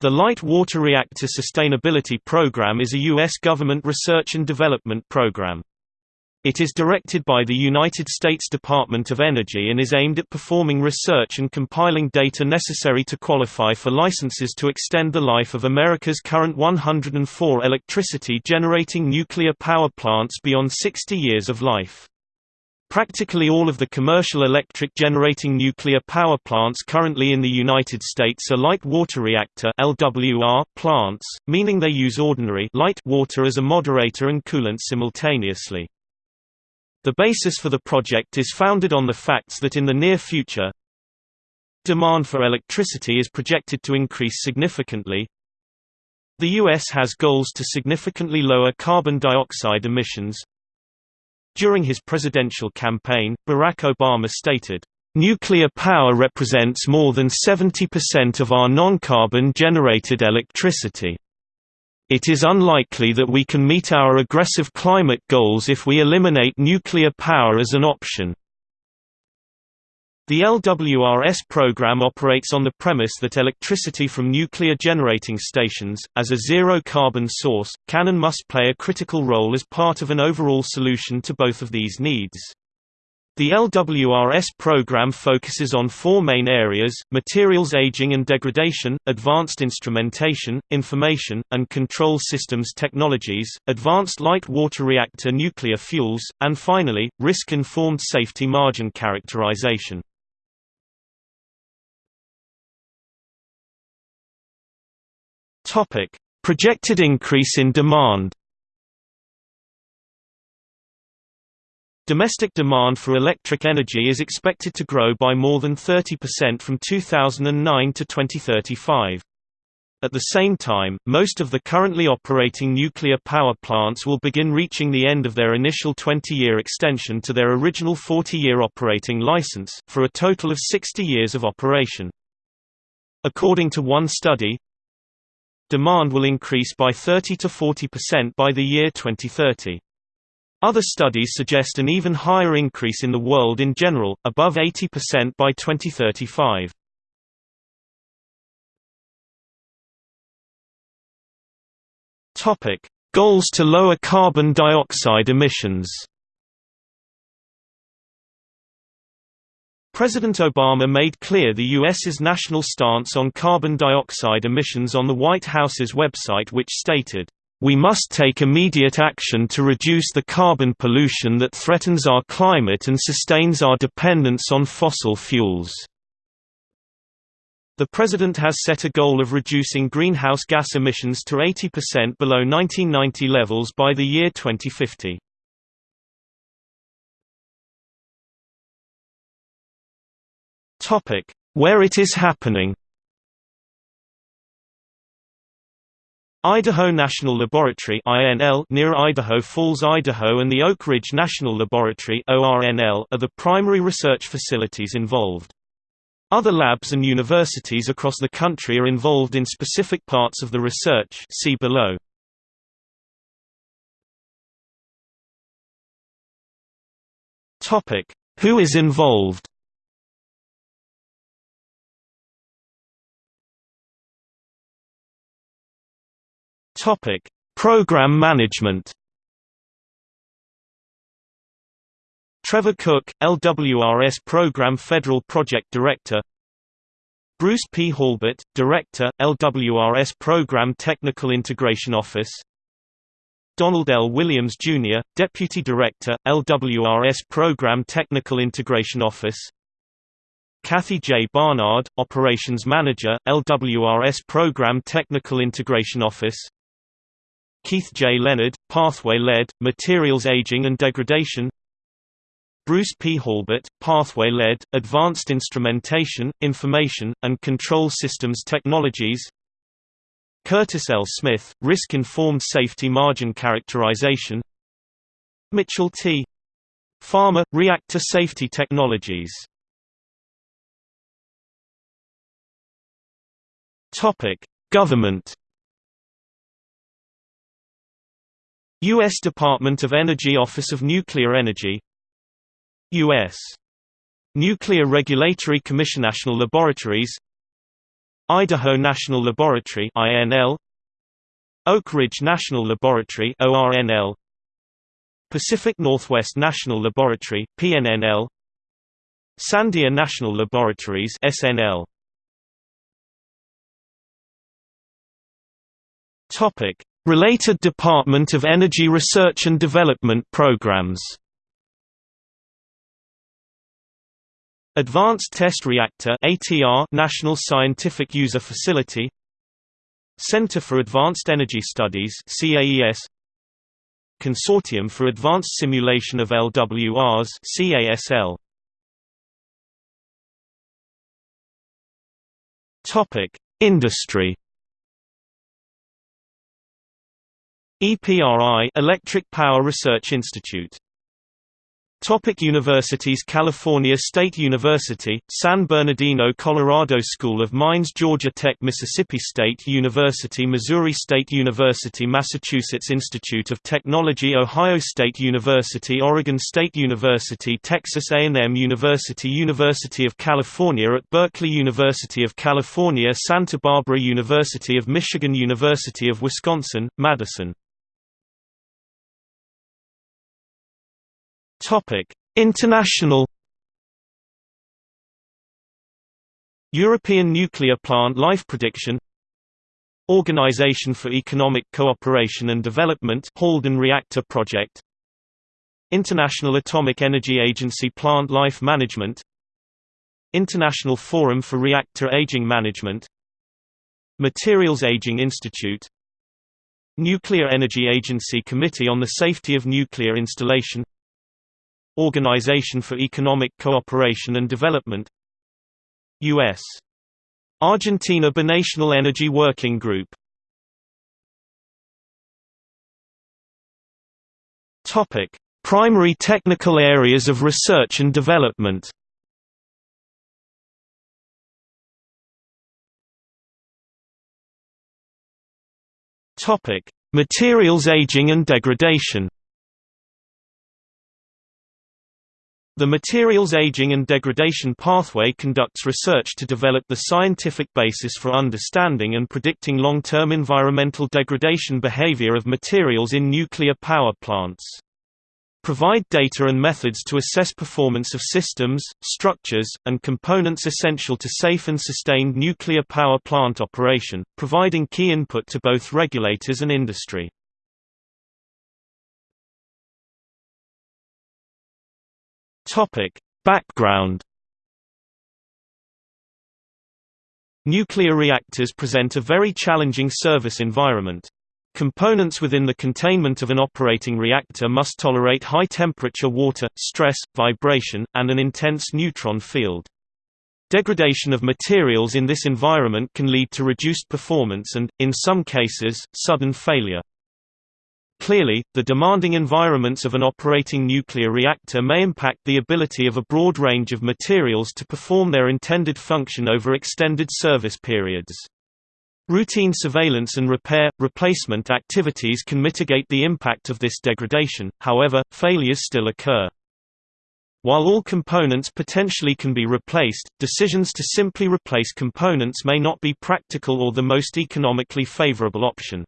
The Light Water Reactor Sustainability Program is a U.S. government research and development program. It is directed by the United States Department of Energy and is aimed at performing research and compiling data necessary to qualify for licenses to extend the life of America's current 104 electricity-generating nuclear power plants beyond 60 years of life. Practically all of the commercial electric generating nuclear power plants currently in the United States are light water reactor LWR plants, meaning they use ordinary light water as a moderator and coolant simultaneously. The basis for the project is founded on the facts that in the near future, demand for electricity is projected to increase significantly. The U.S. has goals to significantly lower carbon dioxide emissions, during his presidential campaign, Barack Obama stated, "...nuclear power represents more than 70% of our non-carbon generated electricity. It is unlikely that we can meet our aggressive climate goals if we eliminate nuclear power as an option." The LWRS program operates on the premise that electricity from nuclear generating stations, as a zero-carbon source, can and must play a critical role as part of an overall solution to both of these needs. The LWRS program focuses on four main areas, materials aging and degradation, advanced instrumentation, information, and control systems technologies, advanced light water reactor nuclear fuels, and finally, risk-informed safety margin characterization. Topic: Projected increase in demand. Domestic demand for electric energy is expected to grow by more than 30% from 2009 to 2035. At the same time, most of the currently operating nuclear power plants will begin reaching the end of their initial 20-year extension to their original 40-year operating license, for a total of 60 years of operation. According to one study, Demand will increase by 30 to 40% by the year 2030. Other studies suggest an even higher increase in the world in general, above 80% by 2035. Topic: Goals to lower carbon dioxide emissions. President Obama made clear the U.S.'s national stance on carbon dioxide emissions on the White House's website which stated, "...we must take immediate action to reduce the carbon pollution that threatens our climate and sustains our dependence on fossil fuels." The President has set a goal of reducing greenhouse gas emissions to 80% below 1990 levels by the year 2050. Topic: Where it is happening. Idaho National Laboratory (INL) near Idaho Falls, Idaho, and the Oak Ridge National Laboratory (ORNL) are the primary research facilities involved. Other labs and universities across the country are involved in specific parts of the research. See below. Topic: Who is involved? Topic: Program management. Trevor Cook, LWRS Program Federal Project Director. Bruce P. Hallbert, Director, LWRS Program Technical Integration Office. Donald L. Williams, Jr., Deputy Director, LWRS Program Technical Integration Office Kathy J. Barnard, Operations Manager, LWRS Program Technical Integration Office Keith J. Leonard, Pathway-led, Materials Aging and Degradation Bruce P. Hallbert, Pathway-led, Advanced Instrumentation, Information, and Control Systems Technologies Curtis L. Smith, Risk-Informed Safety Margin Characterization Mitchell T. Farmer, Reactor Safety Technologies Government U.S. Department of Energy Office of Nuclear Energy U.S. Nuclear Regulatory Commission National Laboratories Idaho National Laboratory INL Oak Ridge National Laboratory ORNL Pacific Northwest National Laboratory PNNL Sandia National Laboratories SNL Topic Related Department of Energy Research and Development programs. Advanced Test Reactor ATR National Scientific User Facility. Center for Advanced Energy Studies CAES Consortium for Advanced Simulation of LWRs CASL Topic Industry EPRI Electric Power Research Institute. Topic universities California State University, San Bernardino Colorado School of Mines Georgia Tech Mississippi State University Missouri State University Massachusetts Institute of Technology Ohio State University Oregon State University Texas A&M University University of California at Berkeley University of California Santa Barbara University of Michigan University of Wisconsin, Madison Topic: International. European Nuclear Plant Life Prediction. Organization for Economic Cooperation and Development Halden Reactor Project. International Atomic Energy Agency Plant Life Management. International Forum for Reactor Aging Management. Materials Aging Institute. Nuclear Energy Agency Committee on the Safety of Nuclear Installation Organization for Economic Cooperation and Development U.S. Argentina Binational Energy Working Group Primary technical areas of research and development. Materials aging and degradation. The materials aging and degradation pathway conducts research to develop the scientific basis for understanding and predicting long-term environmental degradation behavior of materials in nuclear power plants. Provide data and methods to assess performance of systems, structures, and components essential to safe and sustained nuclear power plant operation, providing key input to both regulators and industry. Topic: Background Nuclear reactors present a very challenging service environment. Components within the containment of an operating reactor must tolerate high temperature water, stress, vibration, and an intense neutron field. Degradation of materials in this environment can lead to reduced performance and, in some cases, sudden failure. Clearly, the demanding environments of an operating nuclear reactor may impact the ability of a broad range of materials to perform their intended function over extended service periods. Routine surveillance and repair, replacement activities can mitigate the impact of this degradation, however, failures still occur. While all components potentially can be replaced, decisions to simply replace components may not be practical or the most economically favorable option.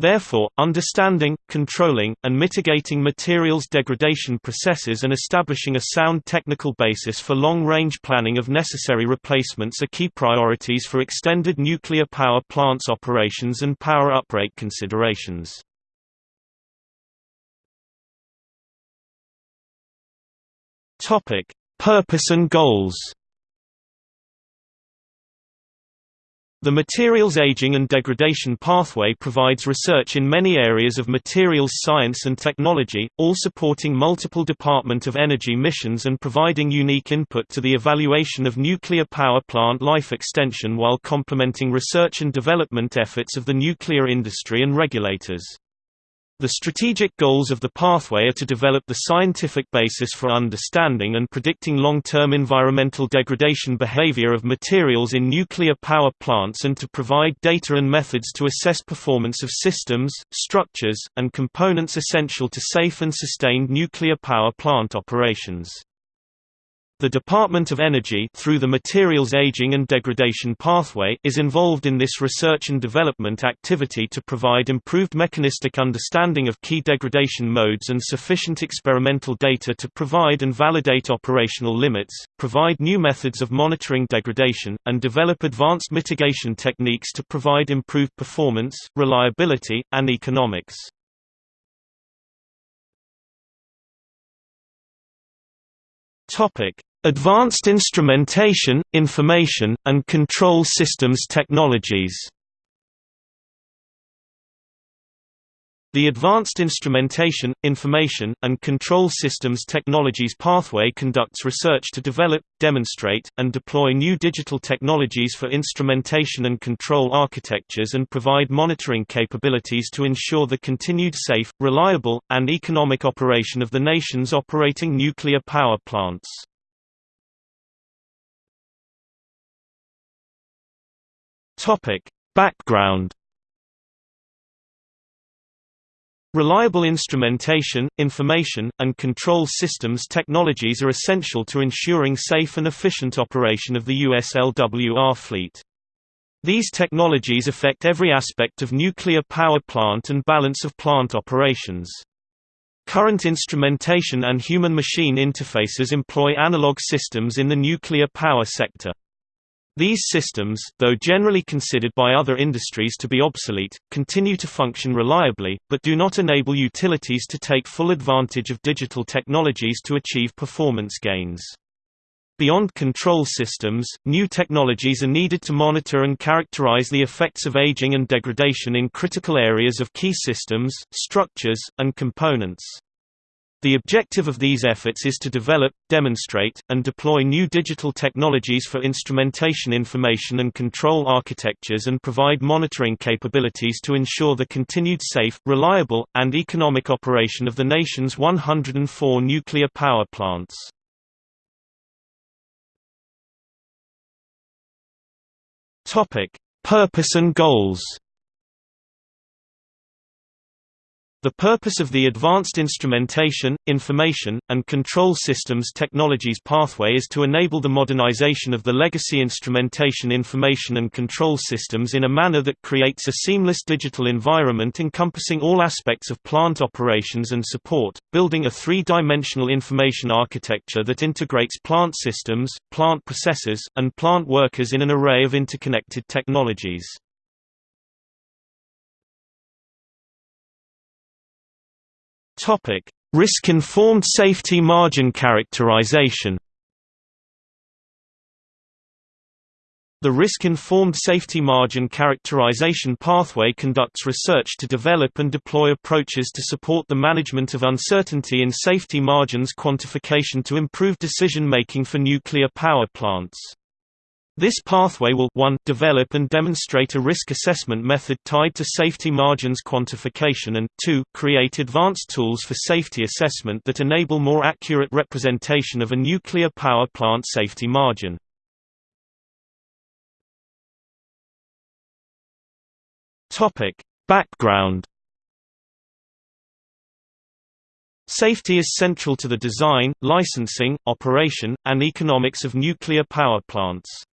Therefore, understanding, controlling, and mitigating materials degradation processes and establishing a sound technical basis for long-range planning of necessary replacements are key priorities for extended nuclear power plants operations and power uprate considerations. Purpose and goals The materials aging and degradation pathway provides research in many areas of materials science and technology, all supporting multiple Department of Energy missions and providing unique input to the evaluation of nuclear power plant life extension while complementing research and development efforts of the nuclear industry and regulators. The strategic goals of the pathway are to develop the scientific basis for understanding and predicting long-term environmental degradation behavior of materials in nuclear power plants and to provide data and methods to assess performance of systems, structures, and components essential to safe and sustained nuclear power plant operations. The Department of Energy through the Materials Aging and Degradation Pathway is involved in this research and development activity to provide improved mechanistic understanding of key degradation modes and sufficient experimental data to provide and validate operational limits, provide new methods of monitoring degradation, and develop advanced mitigation techniques to provide improved performance, reliability, and economics. Topic: Advanced Instrumentation, Information, and Control Systems Technologies The Advanced Instrumentation, Information, and Control Systems Technologies Pathway conducts research to develop, demonstrate, and deploy new digital technologies for instrumentation and control architectures and provide monitoring capabilities to ensure the continued safe, reliable, and economic operation of the nation's operating nuclear power plants. Topic: Background Reliable instrumentation, information, and control systems technologies are essential to ensuring safe and efficient operation of the US LWR fleet. These technologies affect every aspect of nuclear power plant and balance of plant operations. Current instrumentation and human-machine interfaces employ analog systems in the nuclear power sector. These systems, though generally considered by other industries to be obsolete, continue to function reliably, but do not enable utilities to take full advantage of digital technologies to achieve performance gains. Beyond control systems, new technologies are needed to monitor and characterize the effects of aging and degradation in critical areas of key systems, structures, and components. The objective of these efforts is to develop, demonstrate, and deploy new digital technologies for instrumentation information and control architectures and provide monitoring capabilities to ensure the continued safe, reliable, and economic operation of the nation's 104 nuclear power plants. Purpose and goals The purpose of the Advanced Instrumentation, Information, and Control Systems Technologies pathway is to enable the modernization of the legacy instrumentation information and control systems in a manner that creates a seamless digital environment encompassing all aspects of plant operations and support, building a three-dimensional information architecture that integrates plant systems, plant processes, and plant workers in an array of interconnected technologies. Topic: Risk-informed safety margin characterization. The risk-informed safety margin characterization pathway conducts research to develop and deploy approaches to support the management of uncertainty in safety margins quantification to improve decision-making for nuclear power plants. This pathway will 1 develop and demonstrate a risk assessment method tied to safety margins quantification and 2 create advanced tools for safety assessment that enable more accurate representation of a nuclear power plant safety margin. Background Safety is central to the design, licensing, operation, and economics of nuclear power plants.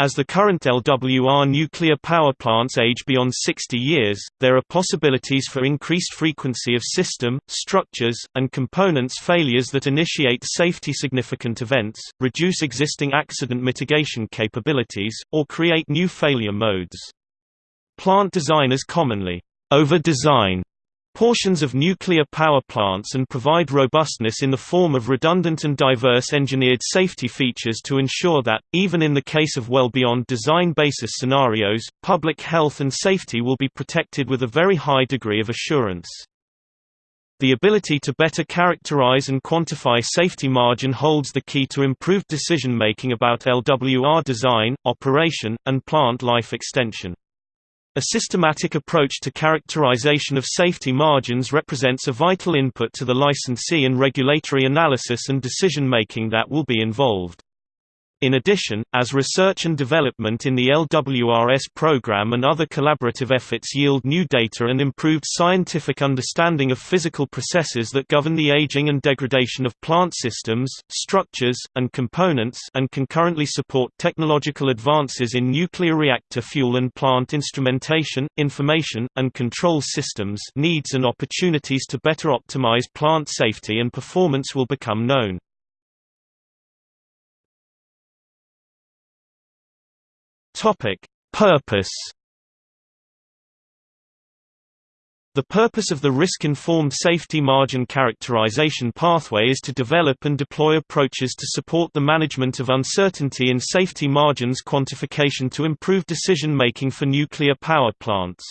As the current LWR nuclear power plants age beyond 60 years, there are possibilities for increased frequency of system, structures, and components failures that initiate safety-significant events, reduce existing accident mitigation capabilities, or create new failure modes. Plant designers commonly over-design portions of nuclear power plants and provide robustness in the form of redundant and diverse engineered safety features to ensure that, even in the case of well beyond design basis scenarios, public health and safety will be protected with a very high degree of assurance. The ability to better characterize and quantify safety margin holds the key to improved decision-making about LWR design, operation, and plant life extension. A systematic approach to characterization of safety margins represents a vital input to the licensee and regulatory analysis and decision-making that will be involved. In addition, as research and development in the LWRS program and other collaborative efforts yield new data and improved scientific understanding of physical processes that govern the aging and degradation of plant systems, structures, and components and concurrently support technological advances in nuclear reactor fuel and plant instrumentation, information, and control systems needs and opportunities to better optimize plant safety and performance will become known. Topic: Purpose The purpose of the risk-informed safety margin characterization pathway is to develop and deploy approaches to support the management of uncertainty in safety margins quantification to improve decision-making for nuclear power plants.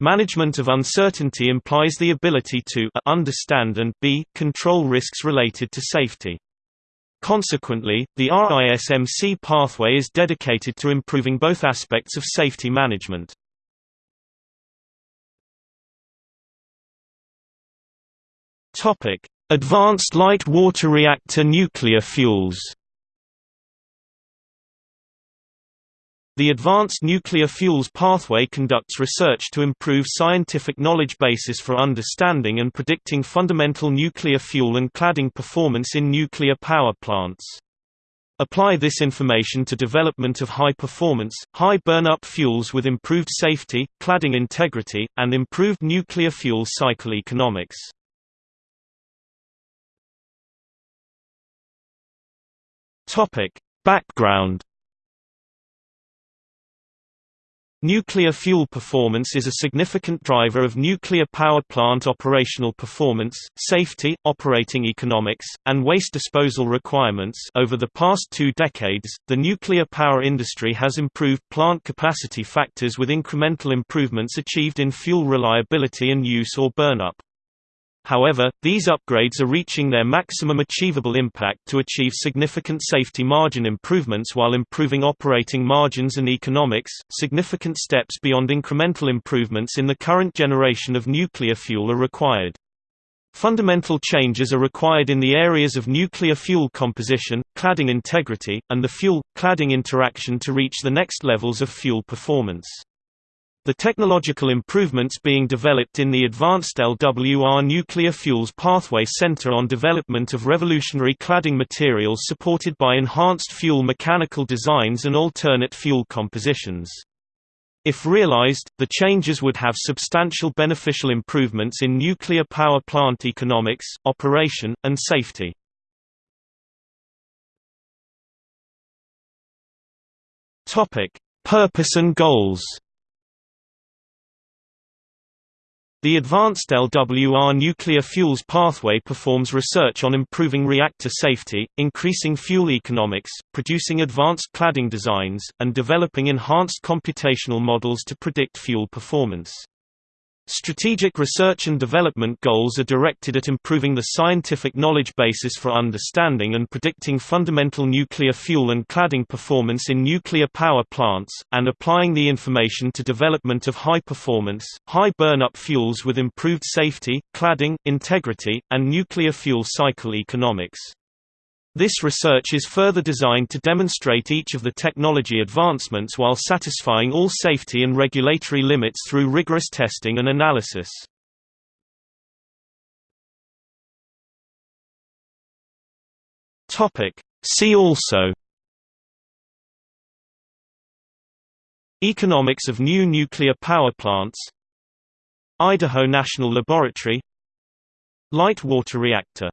Management of uncertainty implies the ability to a, understand and b, control risks related to safety. Consequently, the RISMC pathway is dedicated to improving both aspects of safety management. Advanced light water reactor nuclear fuels The Advanced Nuclear Fuels Pathway conducts research to improve scientific knowledge basis for understanding and predicting fundamental nuclear fuel and cladding performance in nuclear power plants. Apply this information to development of high-performance, high burn-up fuels with improved safety, cladding integrity, and improved nuclear fuel cycle economics. Background Nuclear fuel performance is a significant driver of nuclear power plant operational performance, safety, operating economics, and waste disposal requirements. Over the past two decades, the nuclear power industry has improved plant capacity factors with incremental improvements achieved in fuel reliability and use or burnup. However, these upgrades are reaching their maximum achievable impact to achieve significant safety margin improvements while improving operating margins and economics. Significant steps beyond incremental improvements in the current generation of nuclear fuel are required. Fundamental changes are required in the areas of nuclear fuel composition, cladding integrity, and the fuel-cladding interaction to reach the next levels of fuel performance. The technological improvements being developed in the Advanced LWR Nuclear Fuels Pathway Center on development of revolutionary cladding materials supported by enhanced fuel mechanical designs and alternate fuel compositions. If realized, the changes would have substantial beneficial improvements in nuclear power plant economics, operation, and safety. Purpose and goals The Advanced LWR Nuclear Fuels Pathway performs research on improving reactor safety, increasing fuel economics, producing advanced cladding designs, and developing enhanced computational models to predict fuel performance. Strategic research and development goals are directed at improving the scientific knowledge basis for understanding and predicting fundamental nuclear fuel and cladding performance in nuclear power plants, and applying the information to development of high-performance, high burn-up fuels with improved safety, cladding, integrity, and nuclear fuel cycle economics. This research is further designed to demonstrate each of the technology advancements while satisfying all safety and regulatory limits through rigorous testing and analysis. See also. Economics of new nuclear power plants. Idaho National Laboratory. Light water reactor